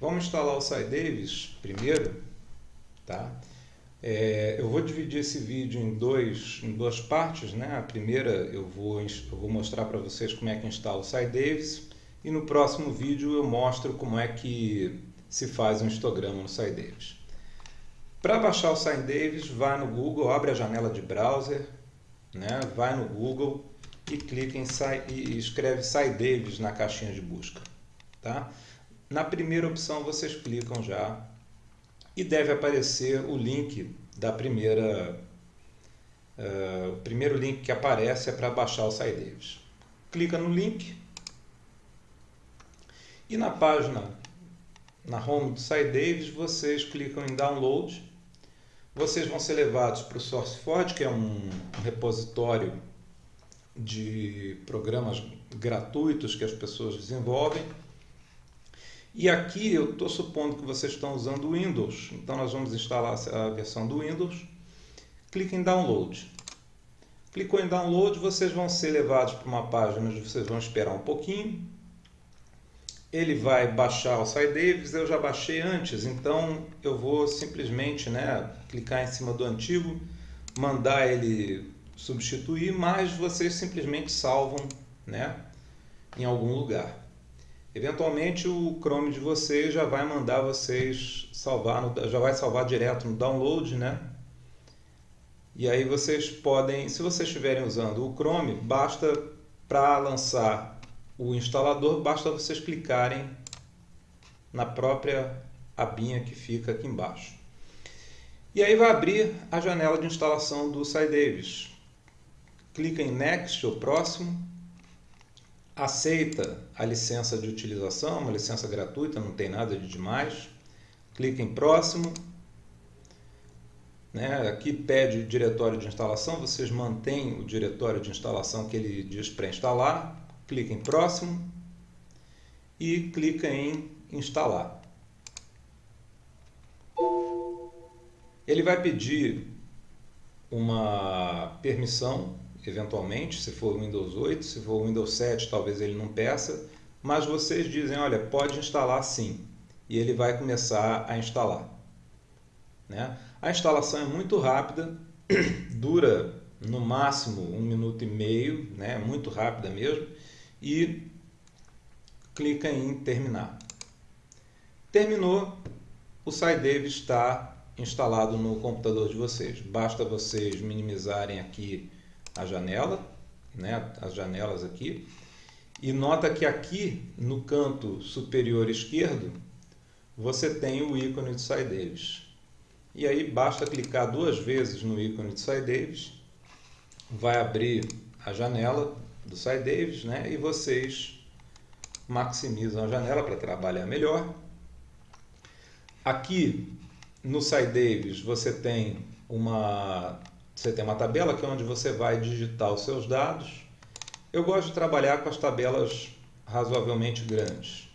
Vamos instalar o SciDavis primeiro, tá? É, eu vou dividir esse vídeo em, dois, em duas partes, né? A primeira eu vou, eu vou mostrar para vocês como é que instala o SciDavis e no próximo vídeo eu mostro como é que se faz um histograma no SciDavis. Para baixar o SciDavis, vai no Google, abre a janela de browser, né? vai no Google e clica em e escreve SciDavis na caixinha de busca. Tá? Na primeira opção vocês clicam já e deve aparecer o link da primeira uh, o primeiro link que aparece é para baixar o SciDavis. Clica no link e na página na home do SciDavis vocês clicam em download vocês vão ser levados para o SourceForge que é um repositório de programas gratuitos que as pessoas desenvolvem e aqui eu estou supondo que vocês estão usando o Windows, então nós vamos instalar a versão do Windows. Clique em Download. Clicou em Download, vocês vão ser levados para uma página onde vocês vão esperar um pouquinho. Ele vai baixar o SciDavis, eu já baixei antes, então eu vou simplesmente né, clicar em cima do antigo, mandar ele substituir, mas vocês simplesmente salvam né, em algum lugar. Eventualmente o Chrome de vocês já vai mandar vocês salvar, já vai salvar direto no download, né? E aí vocês podem, se vocês estiverem usando o Chrome, basta para lançar o instalador, basta vocês clicarem na própria abinha que fica aqui embaixo. E aí vai abrir a janela de instalação do SciDavis. Clica em Next, ou Próximo, aceita a licença de utilização, uma licença gratuita, não tem nada de demais. Clica em próximo. Né? Aqui pede o diretório de instalação, vocês mantêm o diretório de instalação que ele diz para instalar. Clica em próximo e clica em instalar. Ele vai pedir uma permissão eventualmente, se for Windows 8, se for Windows 7 talvez ele não peça, mas vocês dizem, olha, pode instalar sim, e ele vai começar a instalar. Né? A instalação é muito rápida, dura no máximo um minuto e meio, né? muito rápida mesmo, e clica em terminar. Terminou, o SciDave está instalado no computador de vocês. Basta vocês minimizarem aqui a janela, né, as janelas aqui, e nota que aqui no canto superior esquerdo você tem o ícone de SciDavis. E aí basta clicar duas vezes no ícone de SciDavis, vai abrir a janela do SciDavis, né, e vocês maximizam a janela para trabalhar melhor. Aqui no SciDavis você tem uma você tem uma tabela que é onde você vai digitar os seus dados. Eu gosto de trabalhar com as tabelas razoavelmente grandes,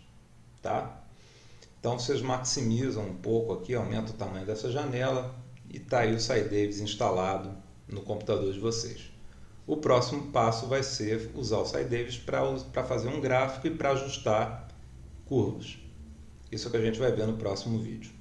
tá? Então vocês maximizam um pouco aqui, aumenta o tamanho dessa janela e está aí o SciDavis instalado no computador de vocês. O próximo passo vai ser usar o SciDavis para fazer um gráfico e para ajustar curvas. Isso é o que a gente vai ver no próximo vídeo.